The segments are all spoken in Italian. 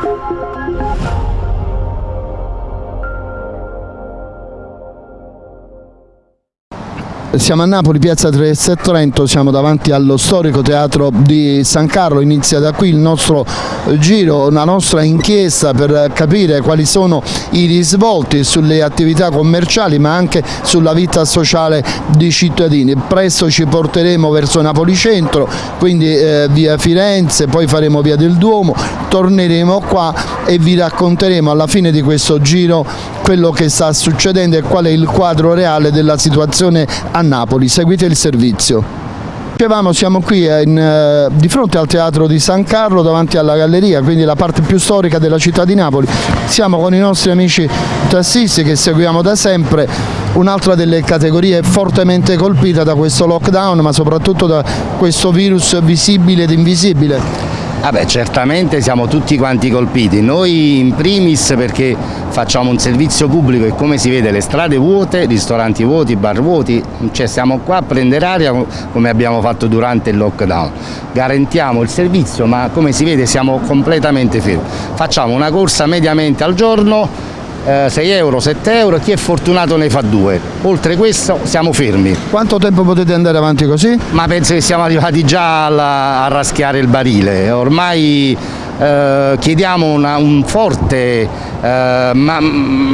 Thank you. Siamo a Napoli, piazza Trieste Trento, siamo davanti allo storico teatro di San Carlo, inizia da qui il nostro giro, la nostra inchiesta per capire quali sono i risvolti sulle attività commerciali ma anche sulla vita sociale dei cittadini. Presto ci porteremo verso Napoli Centro, quindi eh, via Firenze, poi faremo via del Duomo, torneremo qua e vi racconteremo alla fine di questo giro quello che sta succedendo e qual è il quadro reale della situazione a Napoli. Seguite il servizio. Dicevamo siamo qui in, eh, di fronte al teatro di San Carlo davanti alla galleria, quindi la parte più storica della città di Napoli. Siamo con i nostri amici tassisti che seguiamo da sempre, un'altra delle categorie fortemente colpita da questo lockdown ma soprattutto da questo virus visibile ed invisibile. Vabbè, certamente siamo tutti quanti colpiti, noi in primis perché facciamo un servizio pubblico e come si vede le strade vuote, ristoranti vuoti, bar vuoti, cioè siamo qua a prendere aria come abbiamo fatto durante il lockdown, garantiamo il servizio ma come si vede siamo completamente fermi, facciamo una corsa mediamente al giorno 6 eh, euro, 7 euro, chi è fortunato ne fa due. Oltre questo siamo fermi. Quanto tempo potete andare avanti così? Ma penso che siamo arrivati già alla, a raschiare il barile, ormai eh, chiediamo una, un forte eh, ma,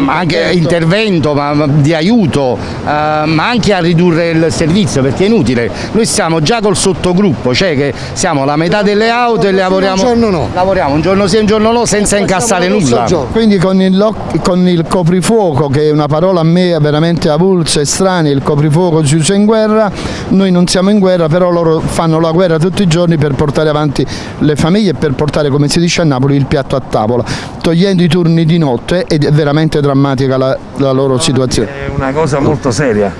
anche intervento ma, di aiuto, eh, ma anche a ridurre il servizio perché è inutile. Noi siamo già col sottogruppo, cioè che siamo la metà delle auto e lavoriamo un giorno, no. lavoriamo un giorno sì e un giorno no senza incassare nulla. Quindi con il, con il coprifuoco, che è una parola a me veramente avulsa e strana, il coprifuoco si usa in guerra, noi non siamo in guerra, però loro fanno la guerra tutti i giorni per portare avanti le famiglie e per portare, come si dice a Napoli, il piatto a tavola, togliendo i turni di notte ed è veramente drammatica la, la loro situazione. È una cosa molto seria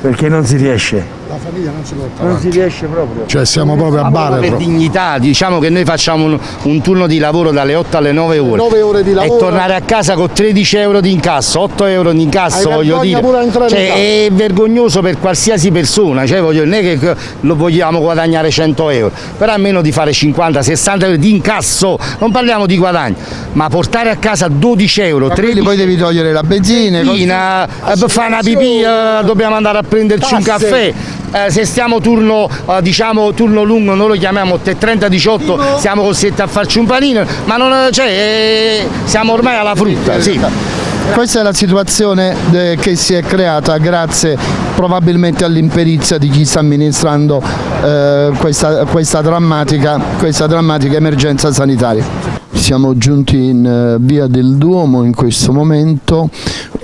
perché non si riesce la famiglia non si porta Non si riesce proprio. Cioè siamo proprio a bare. Per dignità, diciamo che noi facciamo un, un, turno di lavoro dalle 8 alle 9 ore. 9 ore di lavoro. E tornare a casa con 13 euro di incasso, 8 euro di incasso, Hai voglio dire. Cioè, è vergognoso per qualsiasi persona, cioè voglio, non è che lo vogliamo guadagnare 100 euro, però almeno di fare 50, 60 euro di incasso, non parliamo di guadagno, ma portare a casa 12 euro, 13 poi devi togliere la benzina, benzina eh, fare una pipì, eh, dobbiamo andare a prenderci Tasse. un caffè eh, se stiamo turno, eh, diciamo, turno lungo noi lo chiamiamo 30-18 siamo costretti a farci un panino ma non, cioè, eh, siamo ormai alla frutta sì. Questa è la situazione che si è creata grazie probabilmente all'imperizia di chi sta amministrando eh, questa, questa, drammatica, questa drammatica emergenza sanitaria. Siamo giunti in eh, via del Duomo in questo momento,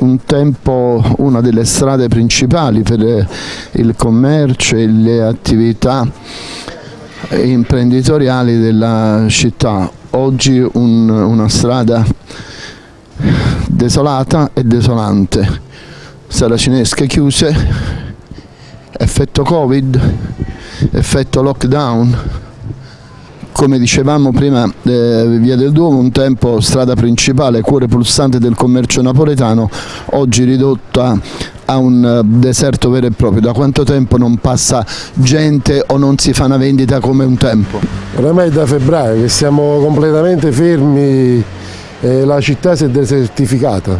un tempo una delle strade principali per eh, il commercio e le attività imprenditoriali della città. Oggi un, una strada desolata e desolante, saracinesche chiuse, effetto Covid, effetto lockdown, come dicevamo prima eh, Via del Duomo un tempo strada principale, cuore pulsante del commercio napoletano, oggi ridotta a un eh, deserto vero e proprio. Da quanto tempo non passa gente o non si fa una vendita come un tempo? Oramai da febbraio che siamo completamente fermi e la città si è desertificata.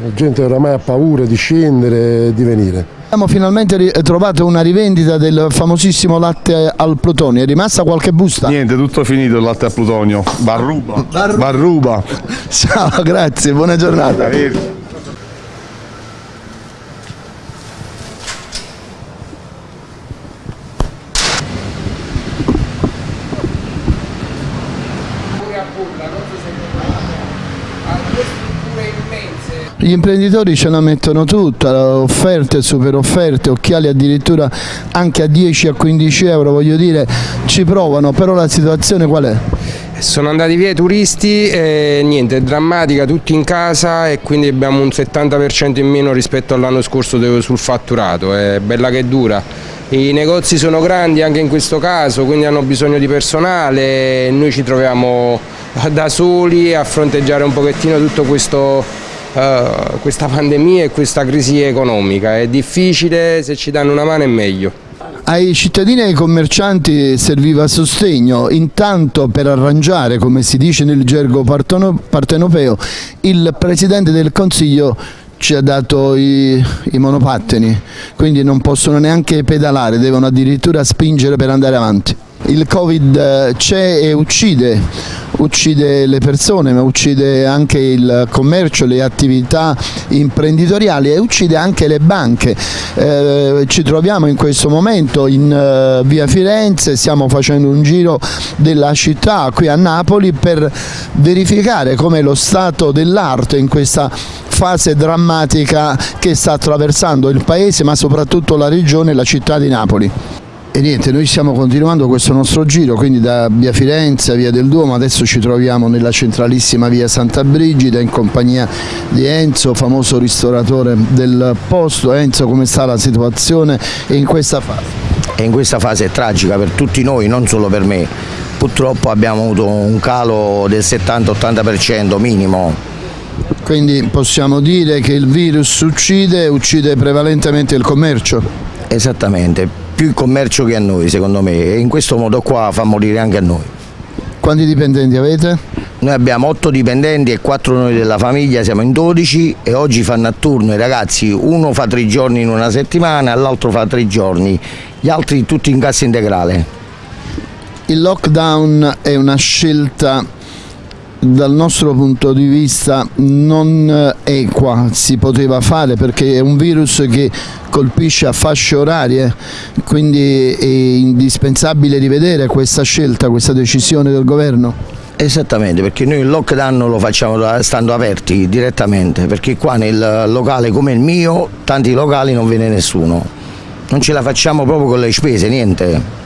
La gente oramai ha paura di scendere e di venire. Abbiamo finalmente trovato una rivendita del famosissimo latte al plutonio, è rimasta qualche busta? Niente, tutto finito il latte al plutonio, Barruba. Barruba. Barruba. Ciao, grazie, buona giornata. Gli imprenditori ce la mettono tutta, offerte, super offerte, occhiali addirittura anche a 10 a 15 euro, voglio dire, ci provano, però la situazione qual è? Sono andati via i turisti e niente, è drammatica, tutti in casa e quindi abbiamo un 70% in meno rispetto all'anno scorso sul fatturato, è bella che dura. I negozi sono grandi anche in questo caso, quindi hanno bisogno di personale, noi ci troviamo da soli a fronteggiare un pochettino tutto questo uh, questa pandemia e questa crisi economica. È difficile, se ci danno una mano è meglio. Ai cittadini e ai commercianti serviva sostegno, intanto per arrangiare, come si dice nel gergo partenopeo, il Presidente del Consiglio ci ha dato i, i, monopattini, quindi non possono neanche pedalare, devono addirittura spingere per andare avanti. Il Covid eh, c'è e uccide, uccide le persone ma uccide anche il commercio, le attività imprenditoriali e uccide anche le banche. Eh, ci troviamo in questo momento in uh, via Firenze, stiamo facendo un giro della città qui a Napoli per verificare come lo stato dell'arte in questa fase drammatica che sta attraversando il paese ma soprattutto la regione e la città di Napoli. E niente, noi stiamo continuando questo nostro giro, quindi da via Firenze, via del Duomo, adesso ci troviamo nella centralissima via Santa Brigida in compagnia di Enzo, famoso ristoratore del posto. Enzo, come sta la situazione in questa fase? E in questa fase è tragica per tutti noi, non solo per me. Purtroppo abbiamo avuto un calo del 70-80% minimo. Quindi possiamo dire che il virus uccide, uccide prevalentemente il commercio? Esattamente, più il commercio che a noi secondo me e in questo modo qua fa morire anche a noi. Quanti dipendenti avete? Noi abbiamo 8 dipendenti e 4 noi della famiglia, siamo in 12 e oggi fanno a turno i ragazzi, uno fa 3 giorni in una settimana l'altro fa 3 giorni, gli altri tutti in cassa integrale. Il lockdown è una scelta dal nostro punto di vista non equa si poteva fare perché è un virus che colpisce a fasce orarie quindi è indispensabile rivedere questa scelta, questa decisione del governo? Esattamente, perché noi il lockdown lo facciamo stando aperti direttamente, perché qua nel locale come il mio, tanti locali non viene nessuno. Non ce la facciamo proprio con le spese, niente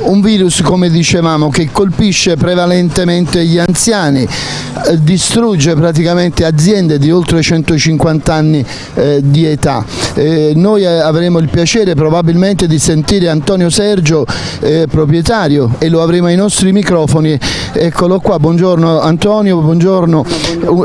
un virus come dicevamo che colpisce prevalentemente gli anziani, eh, distrugge praticamente aziende di oltre 150 anni eh, di età. Eh, noi eh, avremo il piacere probabilmente di sentire Antonio Sergio, eh, proprietario, e lo avremo ai nostri microfoni. Eccolo qua, buongiorno Antonio, buongiorno.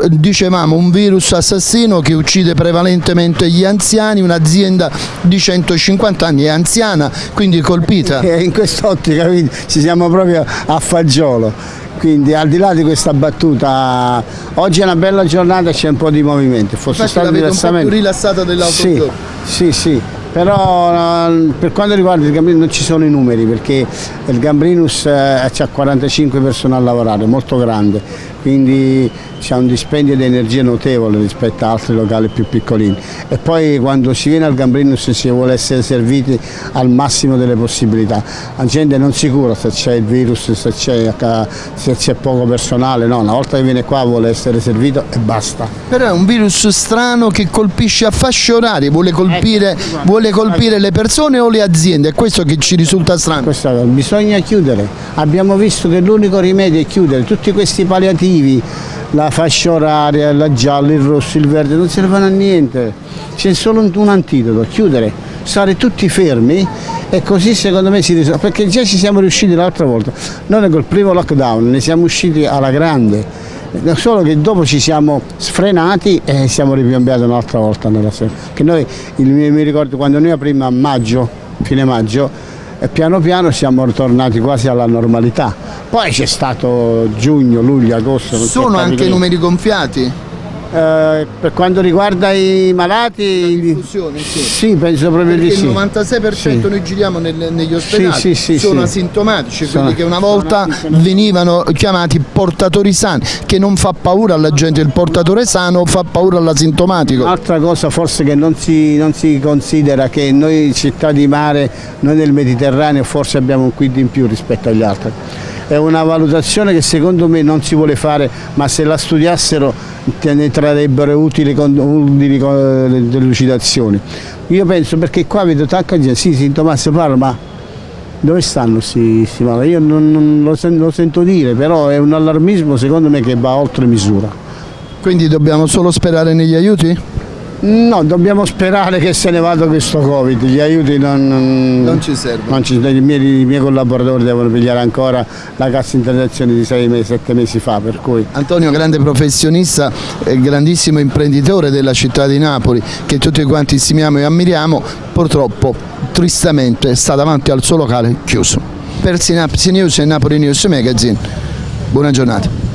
Dicevamo un virus assassino che uccide prevalentemente gli anziani, un'azienda di 150 anni è anziana, quindi colpita. In quest'ottica quindi ci siamo proprio a fagiolo. Quindi al di là di questa battuta, oggi è una bella giornata c'è un po' di movimento. Fosse stato diversamente... un po' più rilassata dell'altro sì, Sì, sì, però per quanto riguarda il Gambrinus non ci sono i numeri perché il Gambrinus eh, ha 45 persone a lavorare, molto grande, quindi c'è un dispendio di energia notevole rispetto a altri locali più piccolini. E poi quando si viene al Gambrinus si vuole essere serviti al massimo delle possibilità, la gente non si cura se c'è il virus, se c'è poco personale, no, una volta che viene qua vuole essere servito e basta. Però è un virus strano che colpisce a fasce orarie, vuole colpire, ecco, vuole colpire le persone o le aziende, è questo che ci risulta strano. Questo, bisogna chiudere, abbiamo visto che l'unico rimedio è chiudere, tutti questi palliativi la fascia oraria, la gialla, il rosso, il verde, non servono a niente, c'è solo un, antidoto, chiudere, stare tutti fermi e così secondo me si risolve, perché già ci siamo riusciti l'altra volta, noi col primo lockdown ne siamo usciti alla grande, solo che dopo ci siamo sfrenati e siamo ripiombiati un'altra volta nella sera. Che noi, mi ricordo quando noi prima a maggio, fine maggio, e piano piano siamo ritornati quasi alla normalità. Poi c'è stato giugno, luglio, agosto. Sono anche numeri gonfiati? Eh, per quanto riguarda i malati, sì. sì. penso proprio Perché di sì. Il 96% sì. noi giriamo nel, negli ospedali, sì, sono asintomatici, sono, quelli che una volta venivano chiamati portatori sani, che non fa paura alla gente, il portatore sano fa paura all'asintomatico. Un'altra cosa forse che non si, non si considera che noi città di mare, noi nel Mediterraneo forse abbiamo un quid in più rispetto agli altri è una valutazione che secondo me non si vuole fare, ma se la studiassero ne trarrebbero utili, utili delucidazioni. Io penso perché qua vedo tanta gente, sì, sintomasse parla, ma dove stanno questi malati? Io non, non lo, sento, lo sento dire, però è un allarmismo secondo me che va oltre misura. Quindi dobbiamo solo sperare negli aiuti? No, dobbiamo sperare che se ne vada questo Covid, gli aiuti non, non, ci servono. non ci- i, miei, i miei collaboratori devono pigliare ancora la cassa integrazione di 6 mesi, 7 mesi fa, per cui Antonio, grande professionista, eh, grandissimo imprenditore della città di Napoli, che tutti quanti stimiamo e ammiriamo, purtroppo, tristemente, sta davanti al suo locale chiuso. Per Synapsi News e Napoli News Magazine, buona giornata.